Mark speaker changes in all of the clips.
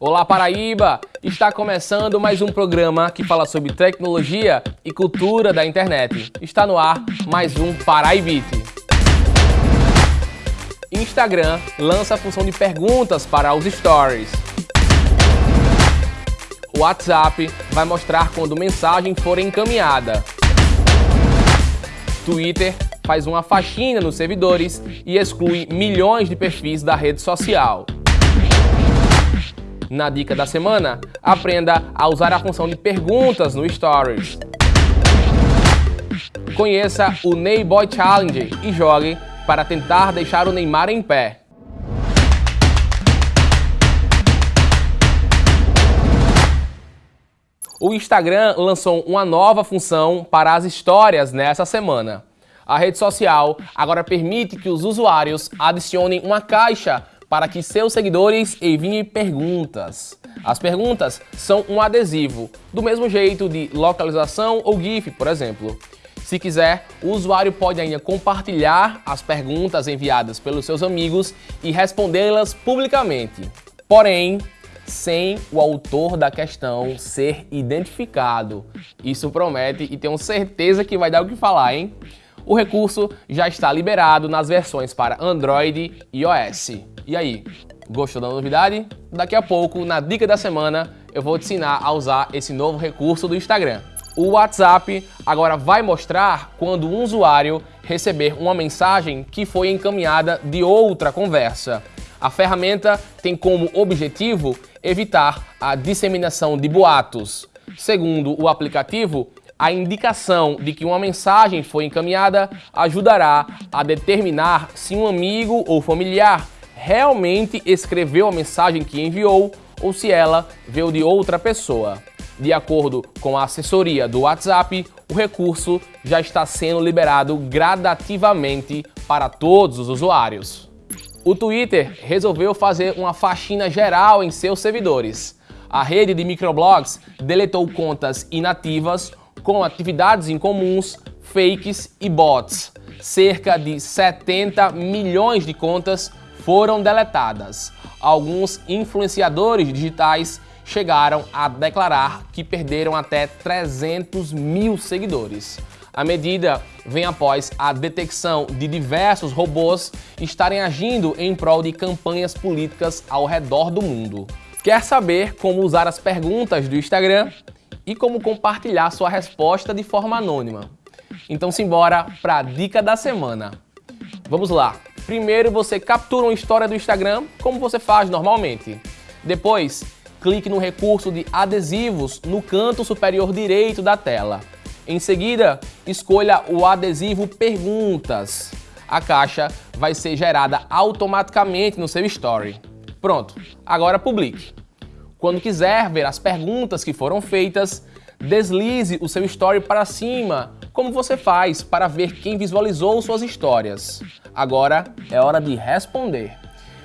Speaker 1: Olá Paraíba! Está começando mais um programa que fala sobre tecnologia e cultura da internet. Está no ar mais um Paraibite. Instagram lança a função de perguntas para os stories. O WhatsApp vai mostrar quando mensagem for encaminhada. Twitter faz uma faxina nos servidores e exclui milhões de perfis da rede social. Na dica da semana, aprenda a usar a função de perguntas no Stories. Conheça o Neyboy Challenge e jogue para tentar deixar o Neymar em pé. O Instagram lançou uma nova função para as histórias nessa semana. A rede social agora permite que os usuários adicionem uma caixa para que seus seguidores enviem perguntas. As perguntas são um adesivo, do mesmo jeito de localização ou GIF, por exemplo. Se quiser, o usuário pode ainda compartilhar as perguntas enviadas pelos seus amigos e respondê-las publicamente. Porém, sem o autor da questão ser identificado. Isso promete e tenho certeza que vai dar o que falar, hein? O recurso já está liberado nas versões para Android e iOS. E aí, gostou da novidade? Daqui a pouco, na dica da semana, eu vou te ensinar a usar esse novo recurso do Instagram. O WhatsApp agora vai mostrar quando um usuário receber uma mensagem que foi encaminhada de outra conversa. A ferramenta tem como objetivo evitar a disseminação de boatos. Segundo o aplicativo, a indicação de que uma mensagem foi encaminhada ajudará a determinar se um amigo ou familiar realmente escreveu a mensagem que enviou ou se ela veio de outra pessoa. De acordo com a assessoria do WhatsApp, o recurso já está sendo liberado gradativamente para todos os usuários. O Twitter resolveu fazer uma faxina geral em seus servidores. A rede de microblogs deletou contas inativas com atividades incomuns, fakes e bots. Cerca de 70 milhões de contas foram deletadas. Alguns influenciadores digitais chegaram a declarar que perderam até 300 mil seguidores. A medida vem após a detecção de diversos robôs estarem agindo em prol de campanhas políticas ao redor do mundo. Quer saber como usar as perguntas do Instagram e como compartilhar sua resposta de forma anônima? Então simbora para a dica da semana. Vamos lá! Primeiro você captura uma história do Instagram como você faz normalmente. Depois, clique no recurso de adesivos no canto superior direito da tela. Em seguida, escolha o adesivo Perguntas. A caixa vai ser gerada automaticamente no seu Story. Pronto, agora publique. Quando quiser ver as perguntas que foram feitas, deslize o seu Story para cima, como você faz para ver quem visualizou suas histórias. Agora é hora de responder.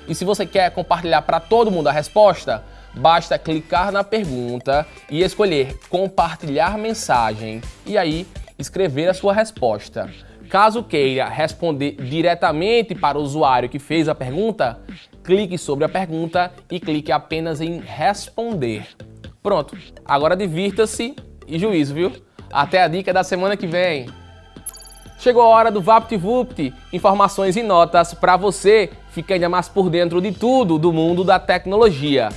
Speaker 1: E se você quer compartilhar para todo mundo a resposta, Basta clicar na pergunta e escolher compartilhar mensagem e aí escrever a sua resposta. Caso queira responder diretamente para o usuário que fez a pergunta, clique sobre a pergunta e clique apenas em responder. Pronto, agora divirta-se e juízo, viu? Até a dica da semana que vem. Chegou a hora do VaptVupt, informações e notas para você ficar ainda mais por dentro de tudo do mundo da tecnologia.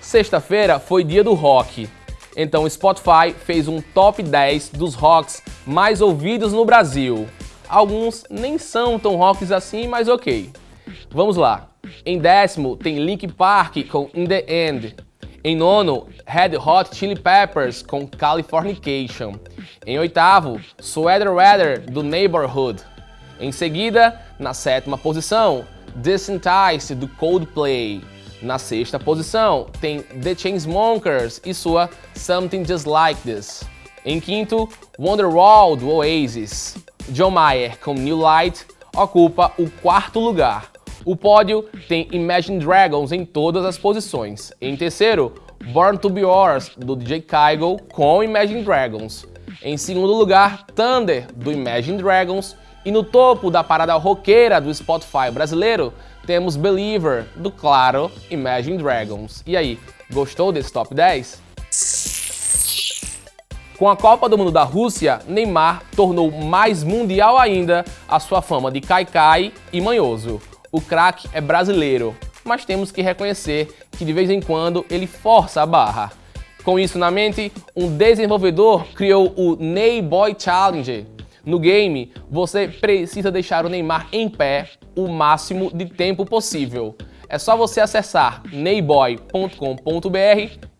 Speaker 1: Sexta-feira foi dia do rock, então o Spotify fez um top 10 dos rocks mais ouvidos no Brasil. Alguns nem são tão rocks assim, mas ok. Vamos lá. Em décimo tem Link Park com In The End. Em nono, Red Hot Chili Peppers com Californication. Em oitavo, Sweater Weather do Neighborhood. Em seguida, na sétima posição, Desensitized do Coldplay. Na sexta posição tem The Chainsmokers e sua Something Just Like This. Em quinto, Wonderwall do Oasis. John Mayer com New Light ocupa o quarto lugar. O pódio tem Imagine Dragons em todas as posições. Em terceiro, Born to Be Yours do DJ Kygo com Imagine Dragons. Em segundo lugar, Thunder do Imagine Dragons. E no topo da parada roqueira do Spotify brasileiro, temos Believer, do Claro Imagine Dragons. E aí, gostou desse top 10? Com a Copa do Mundo da Rússia, Neymar tornou mais mundial ainda a sua fama de caicai e manhoso. O craque é brasileiro, mas temos que reconhecer que de vez em quando ele força a barra. Com isso na mente, um desenvolvedor criou o Neyboy Challenge. No game, você precisa deixar o Neymar em pé o máximo de tempo possível. É só você acessar neyboy.com.br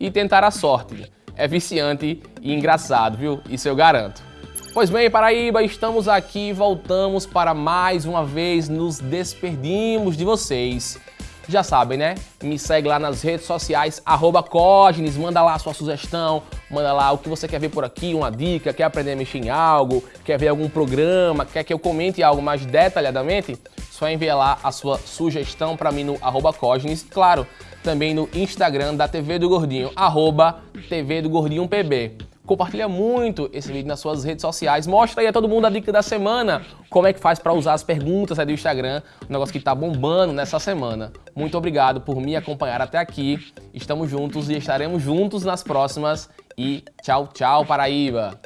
Speaker 1: e tentar a sorte. É viciante e engraçado, viu? Isso eu garanto. Pois bem, Paraíba, estamos aqui, voltamos para mais uma vez nos despedimos de vocês. Já sabem, né? Me segue lá nas redes sociais, arroba Cognes, manda lá a sua sugestão, manda lá o que você quer ver por aqui, uma dica, quer aprender a mexer em algo, quer ver algum programa, quer que eu comente algo mais detalhadamente, só enviar lá a sua sugestão para mim no arroba Cognes, claro, também no Instagram da TV do Gordinho, arroba TV do Gordinho PB. Compartilha muito esse vídeo nas suas redes sociais. Mostra aí a todo mundo a dica da semana. Como é que faz para usar as perguntas aí do Instagram. Um negócio que está bombando nessa semana. Muito obrigado por me acompanhar até aqui. Estamos juntos e estaremos juntos nas próximas. E tchau, tchau, Paraíba!